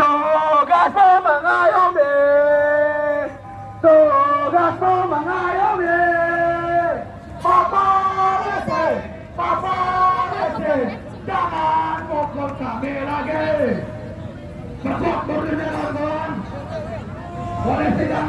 Tugas mengayomi Tugas mengayomi Papa Rese Papa Rese Jangan pukul kami lagi Sebab berdiri kawan Boleh sidang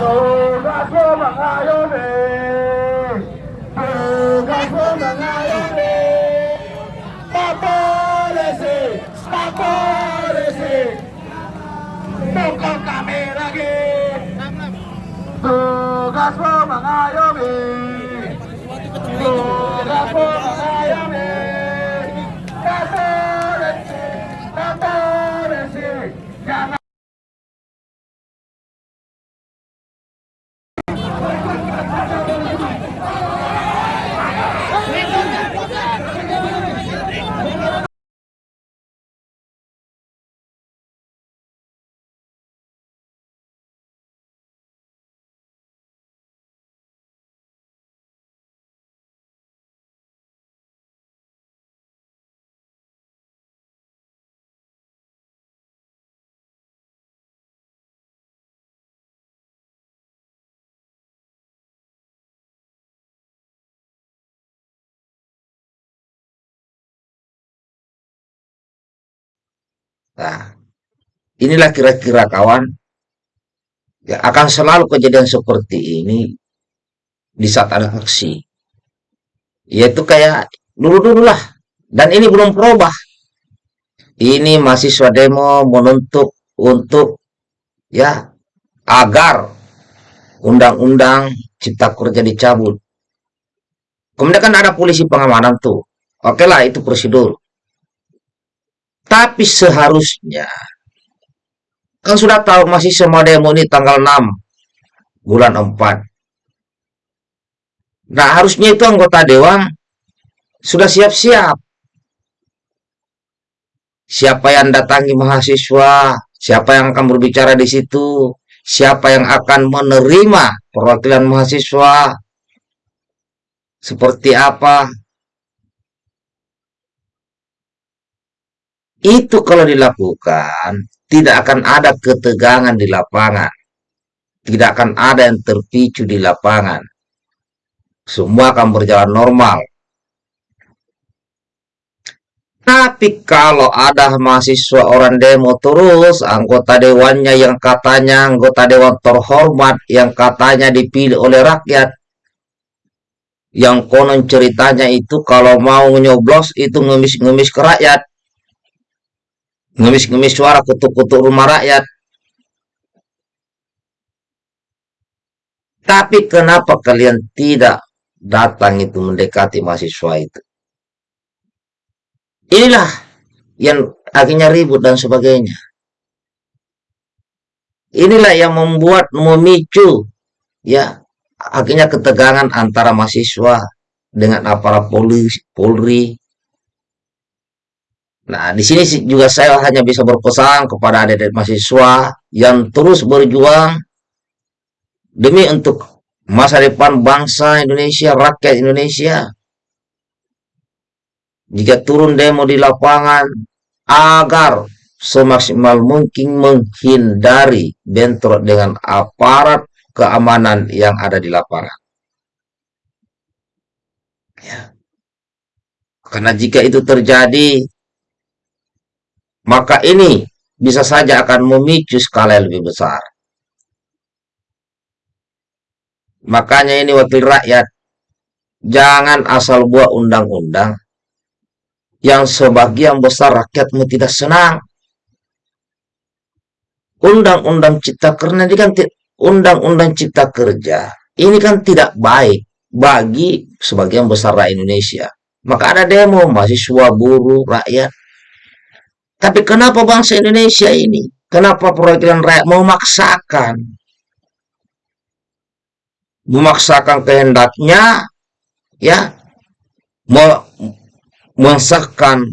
Tugasmu mengayomi Tugasmu mengayomi Pukul kami lagi Tugasmu mengayomi Nah, inilah kira-kira kawan, ya akan selalu kejadian seperti ini di saat ada aksi. Yaitu kayak dulu-dulu lah. Dan ini belum berubah. Ini mahasiswa demo menuntut untuk ya agar undang-undang cipta kerja dicabut. Kemudian kan ada polisi pengamanan tuh. Oke lah itu prosedur. Tapi seharusnya kan sudah tahu masih semua demo ini tanggal 6 bulan 4. Nah, harusnya itu anggota dewan sudah siap-siap. Siapa yang datangi mahasiswa, siapa yang akan berbicara di situ, siapa yang akan menerima perwakilan mahasiswa, seperti apa. Itu kalau dilakukan, tidak akan ada ketegangan di lapangan. Tidak akan ada yang terpicu di lapangan. Semua akan berjalan normal. Tapi kalau ada mahasiswa orang demo terus, anggota dewannya yang katanya anggota dewan terhormat, yang katanya dipilih oleh rakyat, yang konon ceritanya itu kalau mau nyoblos itu ngemis-ngemis ke rakyat ngemis-ngemis suara kutuk-kutuk rumah rakyat. Tapi kenapa kalian tidak datang itu mendekati mahasiswa itu? Inilah yang akhirnya ribut dan sebagainya. Inilah yang membuat memicu ya akhirnya ketegangan antara mahasiswa dengan aparat polisi Polri. Nah, di sini juga saya hanya bisa berpesan kepada adik-adik mahasiswa yang terus berjuang demi untuk masa depan bangsa Indonesia, rakyat Indonesia. Jika turun demo di lapangan agar semaksimal mungkin menghindari bentrok dengan aparat keamanan yang ada di lapangan. Ya. Karena jika itu terjadi, maka ini bisa saja akan memicu skala yang lebih besar. Makanya ini wakil rakyat, jangan asal buat undang-undang yang sebagian besar rakyatmu tidak senang. Undang-undang cipta kerja ini kan Undang-Undang Cipta Kerja ini kan tidak baik bagi sebagian besar rakyat Indonesia. Maka ada demo mahasiswa, buruh, rakyat. Tapi kenapa bangsa Indonesia ini? Kenapa perwakilan rakyat memaksakan? Memaksakan kehendaknya, ya, mau mensahkan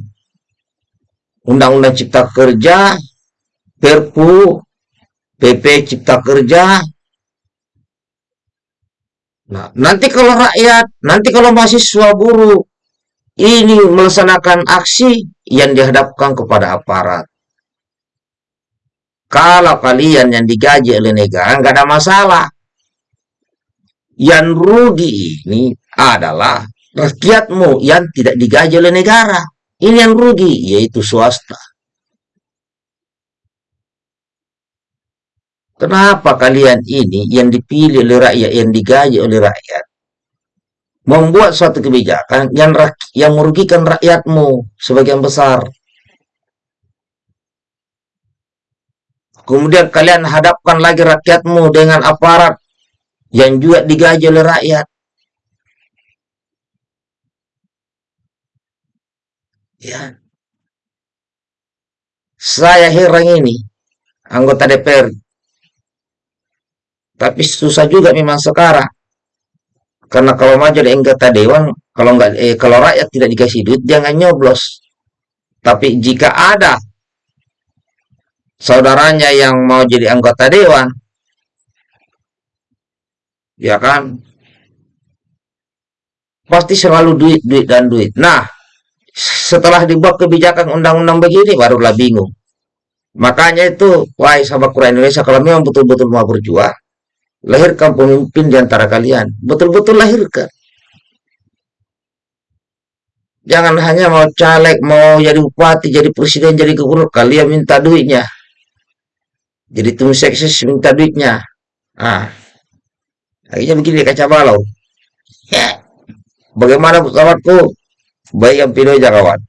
Undang-Undang Cipta Kerja, Perpu, PP Cipta Kerja. Nah, nanti kalau rakyat, nanti kalau mahasiswa buruh ini melaksanakan aksi yang dihadapkan kepada aparat. Kalau kalian yang digaji oleh negara nggak ada masalah. Yang rugi ini adalah rakyatmu yang tidak digaji oleh negara. Ini yang rugi, yaitu swasta. Kenapa kalian ini yang dipilih oleh rakyat, yang digaji oleh rakyat, membuat suatu kebijakan yang yang merugikan rakyatmu sebagian besar? Kemudian kalian hadapkan lagi rakyatmu dengan aparat yang juga digaji oleh rakyat. Ya. Saya heran ini, anggota DPR tapi susah juga memang sekarang. Karena kalau maju di anggota dewan, kalau nggak eh, kalau rakyat tidak dikasih duit, jangan nyoblos. Tapi jika ada saudaranya yang mau jadi anggota dewan, ya kan, pasti selalu duit, duit dan duit. Nah, setelah dibuat kebijakan undang-undang begini, barulah bingung. Makanya itu, wahai sahabat Quran Indonesia, kalau memang betul-betul mau berjuang, Lahirkan pemimpin di antara kalian. Betul-betul lahirkan. Jangan hanya mau caleg, mau jadi bupati, jadi presiden, jadi gubernur. Kalian minta duitnya. Jadi tim seksis minta duitnya. Ah, akhirnya begini kaca balau. Ya. Bagaimana sahabatku? Baik yang pilih aja kawan.